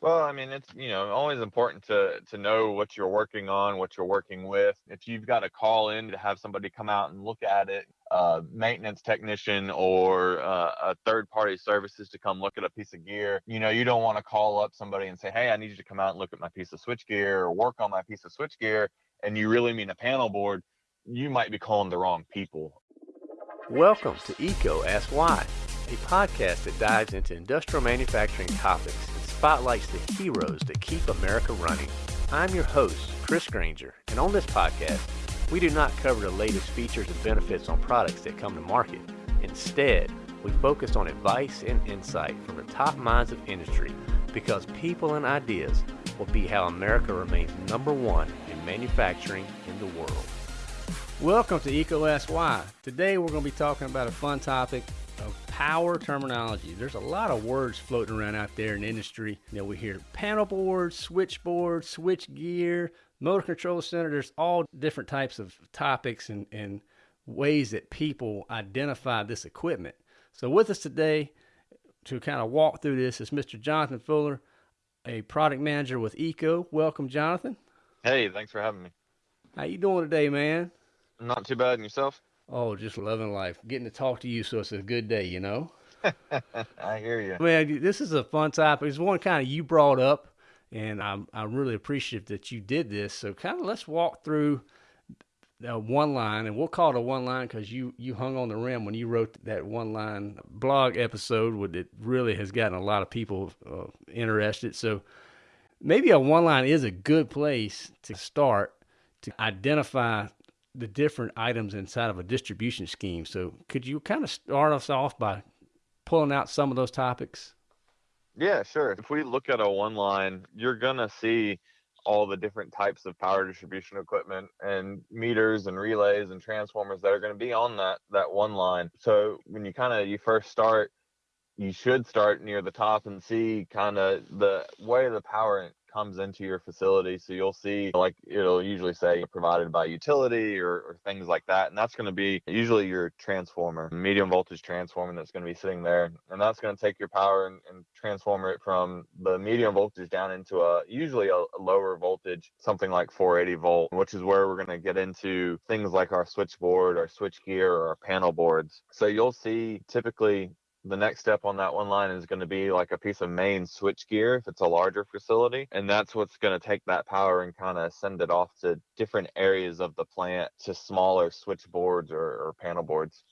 Well, I mean, it's you know always important to to know what you're working on, what you're working with. If you've got to call in to have somebody come out and look at it, uh, maintenance technician or uh, a third party services to come look at a piece of gear, you know, you don't want to call up somebody and say, "Hey, I need you to come out and look at my piece of switch gear or work on my piece of switch gear," and you really mean a panel board. You might be calling the wrong people. Welcome to EECO Ask Why, a podcast that dives into industrial manufacturing topics spotlights the heroes that keep America running. I'm your host, Chris Grainger, and on this podcast, we do not cover the latest features and benefits on products that come to market. Instead, we focus on advice and insight from the top minds of industry because people and ideas will be how America remains number one in manufacturing in the world. Welcome to Why. Today we're going to be talking about a fun topic power terminology. There's a lot of words floating around out there in the industry. You know, we hear panel board, switchboard, switch gear, motor control center. There's all different types of topics and, and ways that people identify this equipment. So with us today to kind of walk through this is Mr. Jonathan Fuller, a product manager with EECO. Welcome, Jonathan. Hey, thanks for having me. How you doing today, man? Not too bad, and yourself? Oh, just loving life. Getting to talk to you, so it's a good day, you know? I hear you. Man, this is a fun topic. It's one kind of you brought up, and I'm, I'm really appreciative that you did this. So, kind of let's walk through uh, one line, and we'll call it a one line because you, you hung on the rim when you wrote that one line blog episode that really has gotten a lot of people uh, interested. So, maybe a one line is a good place to start to identify the different items inside of a distribution scheme. So could you kind of start us off by pulling out some of those topics? Yeah, sure. If we look at a one line, you're going to see all the different types of power distribution equipment and meters and relays and transformers that are going to be on that that one line. So when you kind of you first start, you should start near the top and see kind of the way the power comes into your facility. So you'll see, like, it'll usually say provided by utility or, or things like that. And that's going to be usually your transformer, medium voltage transformer that's going to be sitting there. And that's going to take your power and, and transform it from the medium voltage down into a usually a, a lower voltage, something like 480 volt, which is where we're going to get into things like our switchboard, our switch gear, or our panel boards. So you'll see typically the next step on that one line is going to be like a piece of main switch gear if it's a larger facility. And that's what's going to take that power and kind of send it off to different areas of the plant to smaller switchboards or, or panel boards.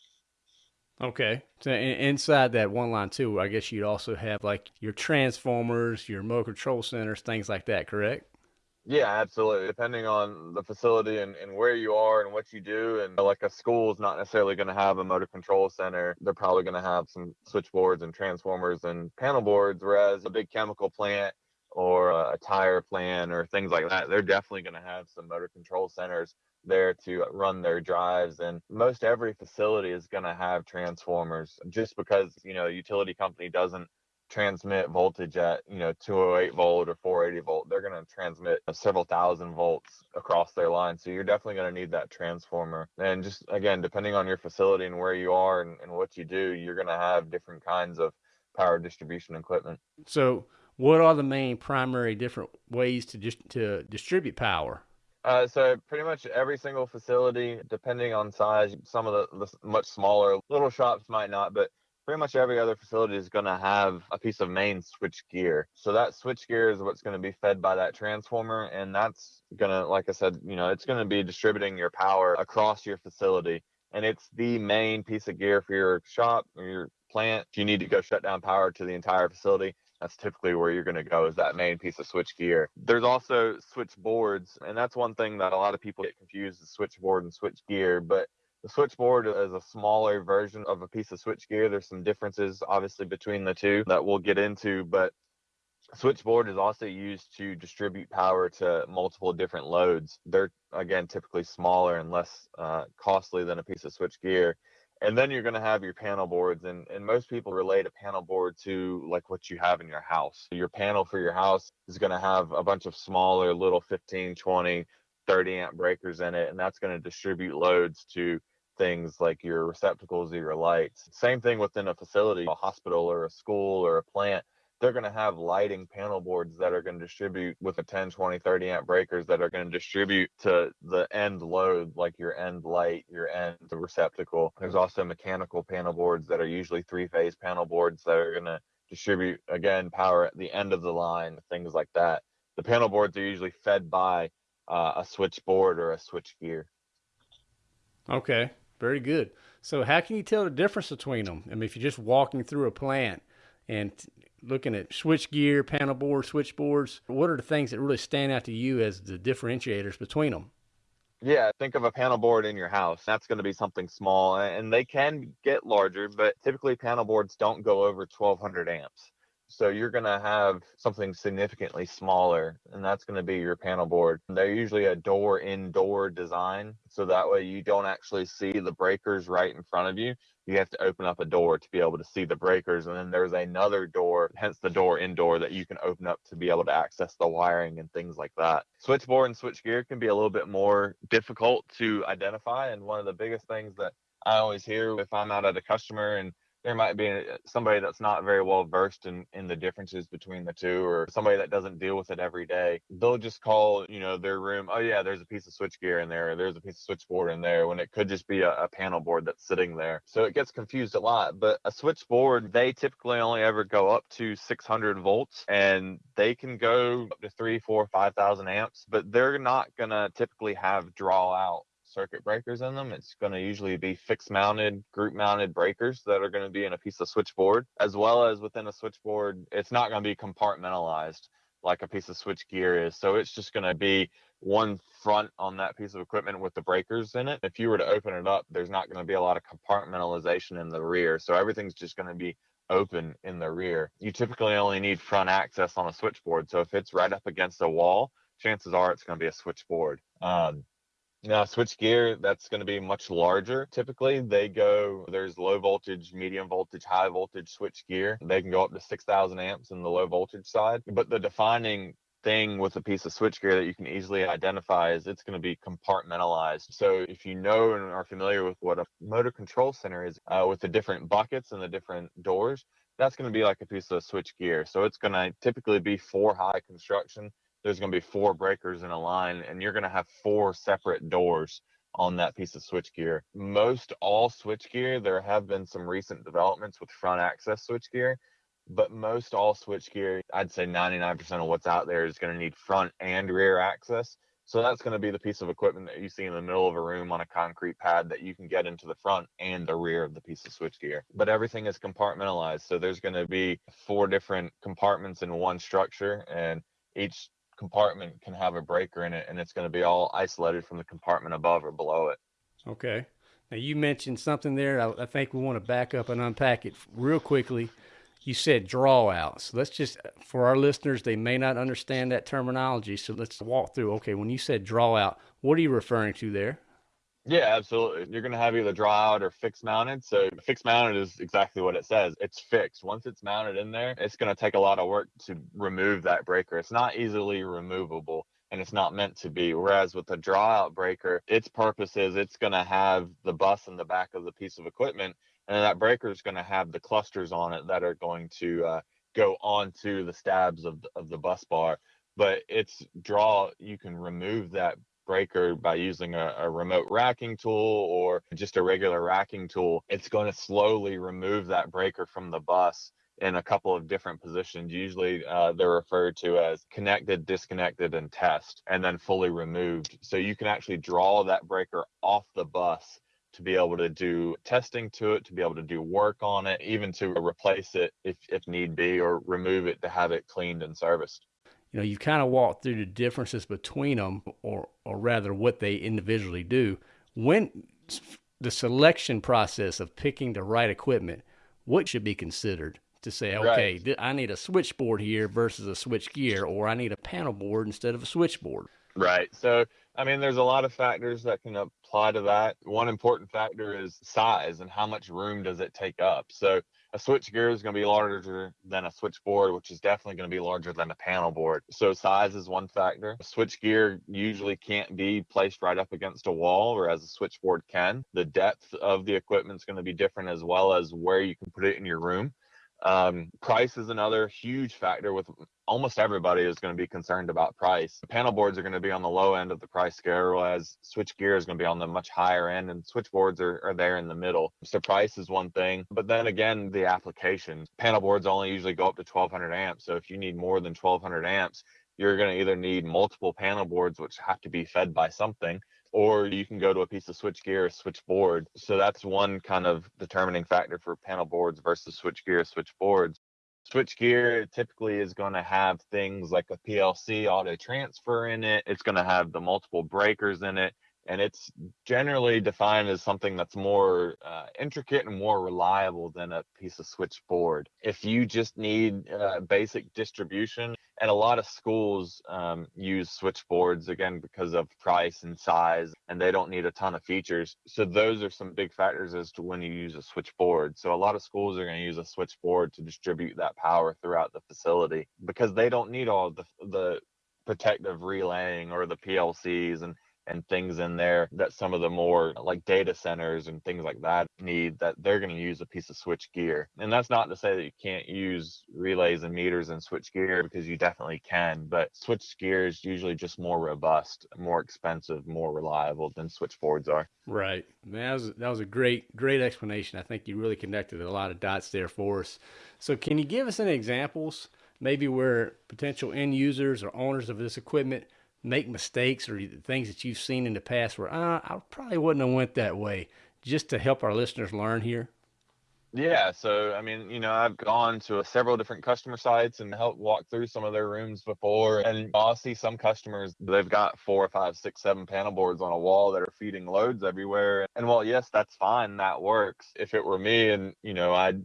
Okay. So inside that one line too, I guess you'd also have like your transformers, your motor control centers, things like that, correct? Yeah, absolutely. Depending on the facility and, and where you are and what you do. And uh, like a school is not necessarily going to have a motor control center. They're probably going to have some switchboards and transformers and panel boards, whereas a big chemical plant or a tire plant or things like that, they're definitely going to have some motor control centers there to run their drives. And most every facility is going to have transformers just because, you know, utility company doesn't transmit voltage at you know 208 volt or 480 volt they're going to transmit several thousand volts across their line. So you're definitely going to need that transformer. And just again depending on your facility and where you are and, and what you do you're going to have different kinds of power distribution equipment. So what are the main primary different ways to just to distribute power? Uh, so pretty much every single facility, depending on size, some of the, the much smaller little shops might not, but pretty much every other facility is going to have a piece of main switch gear. So that switch gear is what's going to be fed by that transformer. And that's going to, like I said, you know, it's going to be distributing your power across your facility. And it's the main piece of gear for your shop or your plant. If you need to go shut down power to the entire facility, that's typically where you're going to go is that main piece of switch gear. There's also switch boards, and that's one thing that a lot of people get confused is switchboard and switch gear. But the switchboard is a smaller version of a piece of switchgear. There's some differences, obviously, between the two that we'll get into, but switchboard is also used to distribute power to multiple different loads. They're, again, typically smaller and less uh, costly than a piece of switchgear. And then you're going to have your panel boards, and, and most people relate a panel board to like what you have in your house. Your panel for your house is going to have a bunch of smaller little 15, 20, 30 amp breakers in it, and that's going to distribute loads to things like your receptacles or your lights. Same thing within a facility, a hospital or a school or a plant. they're going to have lighting panel boards that are going to distribute with a 10, 20, 30 amp breakers that are going to distribute to the end load, like your end light, your end receptacle. There's also mechanical panel boards that are usually three phase panel boards that are going to distribute, again, power at the end of the line, things like that. The panel boards are usually fed by uh, a switchboard or a switch gear. Okay, very good. So, how can you tell the difference between them? I mean, if you're just walking through a plant and looking at switch gear, panel board, switchboards, what are the things that really stand out to you as the differentiators between them? Yeah, think of a panel board in your house. That's going to be something small, and they can get larger, but typically panel boards don't go over 1200 amps. So you're going to have something significantly smaller, and that's going to be your panel board. They're usually a door indoor design, so that way you don't actually see the breakers right in front of you. You have to open up a door to be able to see the breakers, and then there's another door, hence the door indoor, that you can open up to be able to access the wiring and things like that. Switchboard and switchgear can be a little bit more difficult to identify, and one of the biggest things that I always hear if I'm out at a customer and there might be somebody that's not very well versed in, in the differences between the two or somebody that doesn't deal with it every day they'll just call you know their room oh yeah there's a piece of switchgear in there there's a piece of switchboard in there when it could just be a, a panel board that's sitting there. So it gets confused a lot but a switchboard they typically only ever go up to 600 volts and they can go up to three four five thousand amps but they're not gonna typically have draw out circuit breakers in them. It's going to usually be fixed mounted, group mounted breakers that are going to be in a piece of switchboard, as well as within a switchboard, it's not going to be compartmentalized like a piece of switch gear is. So it's just going to be one front on that piece of equipment with the breakers in it. If you were to open it up, there's not going to be a lot of compartmentalization in the rear. So everything's just going to be open in the rear. You typically only need front access on a switchboard. So if it's right up against a wall, chances are it's going to be a switchboard. Um, now, switch gear, that's going to be much larger. Typically, they go, there's low voltage, medium voltage, high voltage switch gear. They can go up to 6,000 amps in the low voltage side. But the defining thing with a piece of switchgear that you can easily identify is it's going to be compartmentalized. So if you know and are familiar with what a motor control center is uh, with the different buckets and the different doors, that's going to be like a piece of switchgear. So it's going to typically be four high construction there's going to be four breakers in a line and you're going to have four separate doors on that piece of switchgear. Most all switchgear, there have been some recent developments with front access switchgear, but most all switchgear, I'd say 99% of what's out there is going to need front and rear access. So that's going to be the piece of equipment that you see in the middle of a room on a concrete pad that you can get into the front and the rear of the piece of switchgear. But everything is compartmentalized. So there's going to be four different compartments in one structure and each compartment can have a breaker in it and it's going to be all isolated from the compartment above or below it. Okay. Now you mentioned something there. I, I think we want to back up and unpack it real quickly. You said draw outs. Let's just, for our listeners, they may not understand that terminology. So let's walk through. Okay. When you said draw out, what are you referring to there? Yeah, absolutely. You're going to have either draw out or fixed mounted. So fixed mounted is exactly what it says. It's fixed. Once it's mounted in there, it's going to take a lot of work to remove that breaker. It's not easily removable and it's not meant to be. Whereas with the draw out breaker, its purpose is it's going to have the bus in the back of the piece of equipment and that breaker is going to have the clusters on it that are going to uh, go onto the stabs of, of the bus bar but it's draw you can remove that breaker by using a, a, remote racking tool or just a regular racking tool, it's going to slowly remove that breaker from the bus in a couple of different positions. Usually uh, they're referred to as connected, disconnected, and test, and then fully removed. So you can actually draw that breaker off the bus to be able to do testing to it, to be able to do work on it, even to replace it if, if need be, or remove it to have it cleaned and serviced you know, you kind of walk through the differences between them, or or rather what they individually do. When the selection process of picking the right equipment, what should be considered to say, okay, right. I need a switchboard here versus a switch gear, or I need a panel board instead of a switchboard. Right. So, I mean, there's a lot of factors that can apply to that. One important factor is size and how much room does it take up. So, a switch gear is going to be larger than a switchboard, which is definitely going to be larger than a panel board. So size is one factor. A switch gear usually can't be placed right up against a wall, whereas a switchboard can. The depth of the equipment is going to be different as well as where you can put it in your room. Um, price is another huge factor with almost everybody is going to be concerned about price. Panel boards are going to be on the low end of the price scale, whereas switch gear is going to be on the much higher end, and switchboards are, are there in the middle. So price is one thing, but then again, the application. Panel boards only usually go up to 1200 amps. So if you need more than 1200 amps, you're going to either need multiple panel boards, which have to be fed by something, or you can go to a piece of switch gear or switchboard. So that's one kind of determining factor for panel boards versus switch gear, switchboards. Switch gear typically is going to have things like a PLC auto transfer in it. It's going to have the multiple breakers in it and it's generally defined as something that's more uh, intricate and more reliable than a piece of switchboard. If you just need uh, basic distribution, and a lot of schools um, use switchboards again because of price and size, and they don't need a ton of features. So those are some big factors as to when you use a switchboard. So a lot of schools are going to use a switchboard to distribute that power throughout the facility because they don't need all the the protective relaying or the PLCs and and things in there that some of the more like data centers and things like that need that they're going to use a piece of switch gear. And that's not to say that you can't use relays and meters and switch gear because you definitely can, but switch gear is usually just more robust, more expensive, more reliable than switchboards are. Right. Man, that was that was a great great explanation. I think you really connected a lot of dots there for us. So can you give us any examples maybe where potential end users or owners of this equipment make mistakes or things that you've seen in the past where uh, I probably wouldn't have went that way just to help our listeners learn here? Yeah, so I mean, you know, I've gone to several different customer sites and helped walk through some of their rooms before, and I'll see some customers they've got four, five, six, seven panel boards on a wall that are feeding loads everywhere. And while yes, that's fine, that works. If it were me, and you know, I'd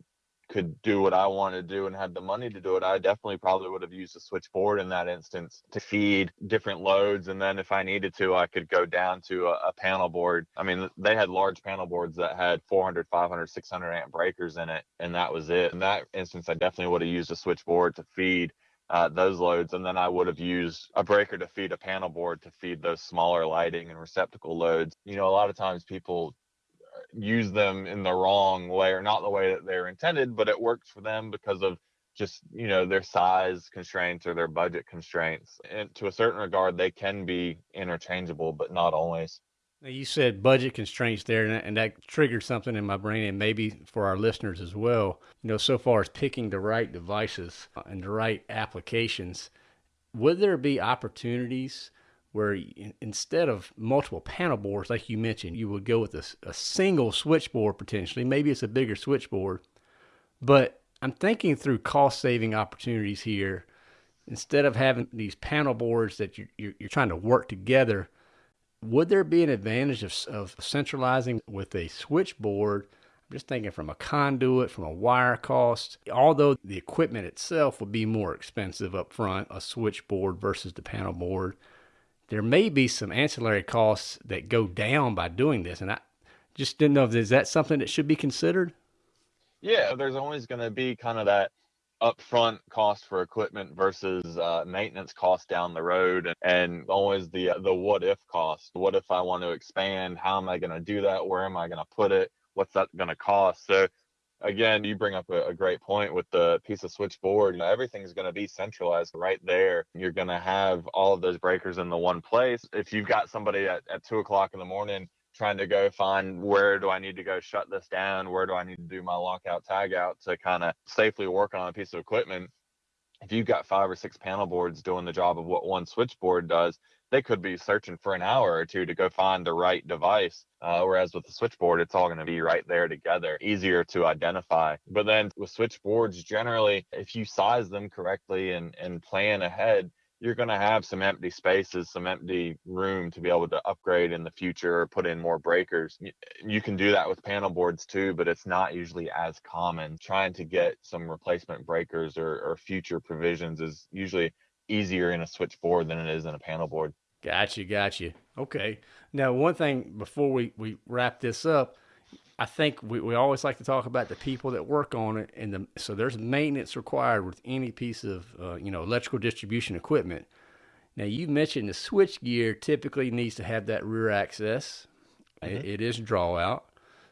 could do what I want to do and had the money to do it, I definitely probably would have used a switchboard in that instance to feed different loads. And then if I needed to, I could go down to a, a panel board. I mean, they had large panel boards that had 400, 500, 600 amp breakers in it, and that was it. In that instance, I definitely would have used a switchboard to feed uh, those loads. And then I would have used a breaker to feed a panel board to feed those smaller lighting and receptacle loads. You know, a lot of times people use them in the wrong way or not the way that they're intended, but it works for them because of just you know their size constraints or their budget constraints. And to a certain regard, they can be interchangeable, but not always. Now you said budget constraints there, and that, and that triggered something in my brain, and maybe for our listeners as well. You know, so far as picking the right devices uh, and the right applications, would there be opportunities? Where instead of multiple panel boards, like you mentioned, you would go with a, a, single switchboard potentially. Maybe it's a bigger switchboard, but I'm thinking through cost saving opportunities here. Instead of having these panel boards that you're, you're, you're trying to work together, would there be an advantage of, of centralizing with a switchboard? I'm just thinking from a conduit, from a wire cost. Although the equipment itself would be more expensive up front, a switchboard versus the panel board there may be some ancillary costs that go down by doing this. And I just didn't know if is that something that should be considered? Yeah, there's always going to be kind of that upfront cost for equipment versus uh, maintenance cost down the road and, and always the the what if cost what if i want to expand how am i going to do that where am i going to put it what's that going to cost so again, you bring up a, a, great point with the piece of switchboard. You know, everything's going to be centralized right there. You're going to have all of those breakers in the one place. If you've got somebody at, at two o'clock in the morning trying to go find where do I need to go shut this down, where do I need to do my lockout tagout to kind of safely work on a piece of equipment, if you've got five or six panel boards doing the job of what one switchboard does, they could be searching for an hour or two to go find the right device. Uh, whereas with the switchboard, it's all going to be right there together, easier to identify. But then with switchboards, generally, if you size them correctly and, and plan ahead, you're going to have some empty spaces, some empty room to be able to upgrade in the future or put in more breakers. You can do that with panel boards too, but it's not usually as common. Trying to get some replacement breakers or, or future provisions is usually easier in a switchboard than it is in a panel board. Gotcha, gotcha. Okay. Now, one thing before we, we wrap this up, I think we, we always like to talk about the people that work on it, and the so there's maintenance required with any piece of uh, you know electrical distribution equipment. Now you mentioned the switch gear typically needs to have that rear access. Mm-hmm. It, it is draw out.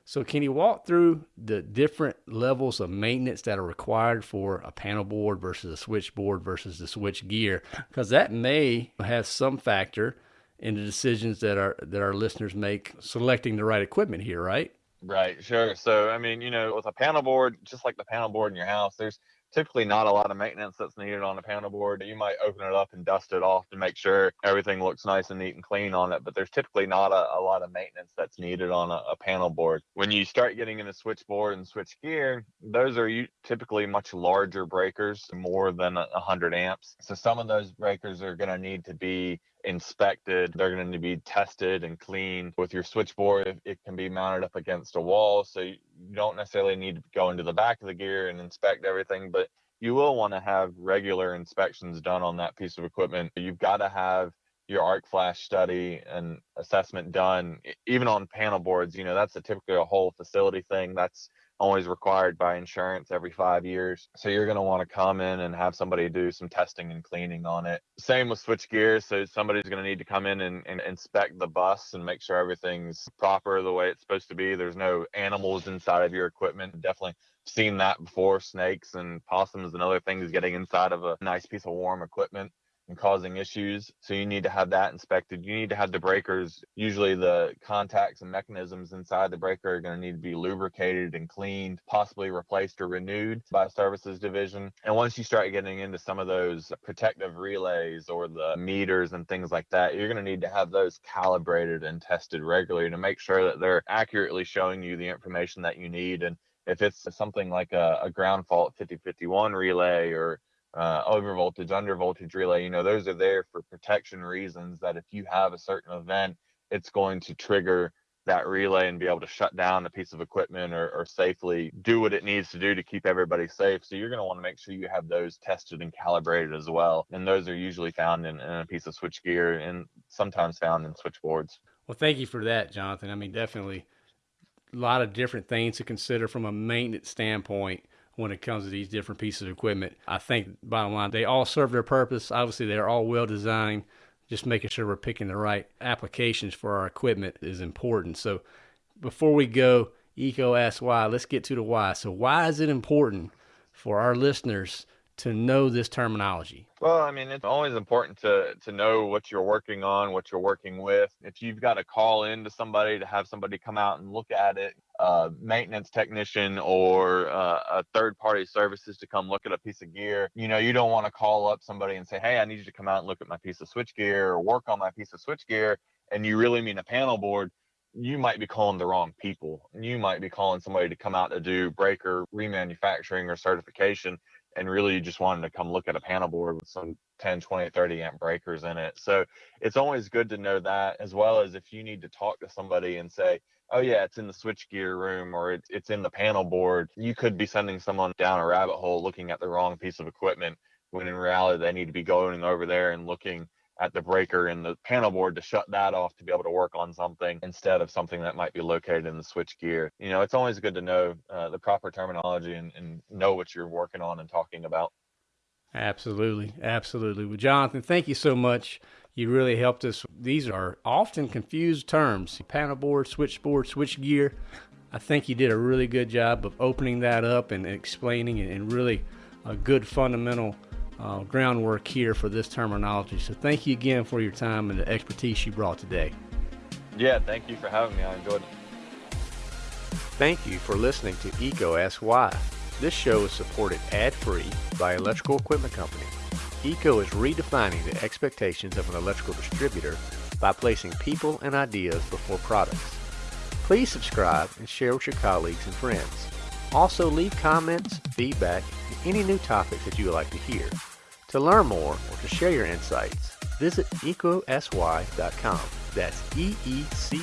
So, can you walk through the different levels of maintenance that are required for a panel board versus a switchboard versus the switch gear? Because that may have some factor in the decisions that our that our listeners make selecting the right equipment here, right? Right, sure. So, I mean, you know, with a panel board, just like the panel board in your house, there's typically not a lot of maintenance that's needed on a panel board. You might open it up and dust it off to make sure everything looks nice and neat and clean on it, but there's typically not a, a lot of maintenance that's needed on a, a, panel board. When you start getting into switchboard and switch gear, those are typically much larger breakers, more than 100 amps. So some of those breakers are going to need to be inspected. They're going to be tested and cleaned. With your switchboard, it can be mounted up against a wall, so you don't necessarily need to go into the back of the gear and inspect everything, but you will want to have regular inspections done on that piece of equipment. You've got to have your arc flash study and assessment done even on panel boards you know that's a typically a whole facility thing that's always required by insurance every five years. So you're going to want to come in and have somebody do some testing and cleaning on it. Same with switch gears. So somebody's going to need to come in and, and inspect the bus and make sure everything's proper the way it's supposed to be. There's no animals inside of your equipment. Definitely seen that before snakes and possums and other things getting inside of a nice piece of warm equipment and causing issues. So you need to have that inspected. You need to have the breakers. Usually the contacts and mechanisms inside the breaker are going to need to be lubricated and cleaned, possibly replaced or renewed by services division. And once you start getting into some of those protective relays or the meters and things like that, you're going to need to have those calibrated and tested regularly to make sure that they're accurately showing you the information that you need. And if it's something like a, a ground fault 5051 relay or uh, over voltage, under voltage relay, you know, those are there for protection reasons that if you have a certain event, it's going to trigger that relay and be able to shut down a piece of equipment or, or safely do what it needs to do to keep everybody safe. So you're going to want to make sure you have those tested and calibrated as well. And those are usually found in, in a piece of switch gear and sometimes found in switchboards. Well, thank you for that, Jonathan. I mean, definitely a lot of different things to consider from a maintenance standpoint when it comes to these different pieces of equipment. I think bottom line, they all serve their purpose. Obviously, they're all well designed. Just making sure we're picking the right applications for our equipment is important. So before we go, EECO asks why. Let's get to the why. So why is it important for our listeners to know this terminology? Well, I mean, it's always important to to know what you're working on, what you're working with. If you've got to call in to somebody to have somebody come out and look at it, a maintenance technician or uh, a third party services to come look at a piece of gear, you know, you don't want to call up somebody and say, "Hey, I need you to come out and look at my piece of switch gear or work on my piece of switch gear," and you really mean a panel board you might be calling the wrong people. You might be calling somebody to come out to do breaker remanufacturing or certification and really you just wanted to come look at a panel board with some 10, 20, 30 amp breakers in it. So it's always good to know that, as well as if you need to talk to somebody and say, oh, yeah, it's in the switchgear room or it's, it's in the panel board, you could be sending someone down a rabbit hole looking at the wrong piece of equipment when in reality they need to be going over there and looking at the breaker and the panel board to shut that off to be able to work on something instead of something that might be located in the switch gear. You know, it's always good to know uh, the proper terminology and, and know what you're working on and talking about. Absolutely. Absolutely. Well, Jonathan, thank you so much. You really helped us. These are often confused terms panel board, switchboard, switch gear. I think you did a really good job of opening that up and explaining it and really a good fundamental uh, groundwork here for this terminology. So thank you again for your time and the expertise you brought today. Yeah, thank you for having me. I enjoyed it. Thank you for listening to EECO Ask Why. This show is supported ad-free by Electrical Equipment Company. EECO is redefining the expectations of an electrical distributor by placing people and ideas before products. Please subscribe and share with your colleagues and friends. Also leave comments, feedback, and any new topics that you would like to hear. To learn more or to share your insights, visit eecoaskswhy.com. That's E E C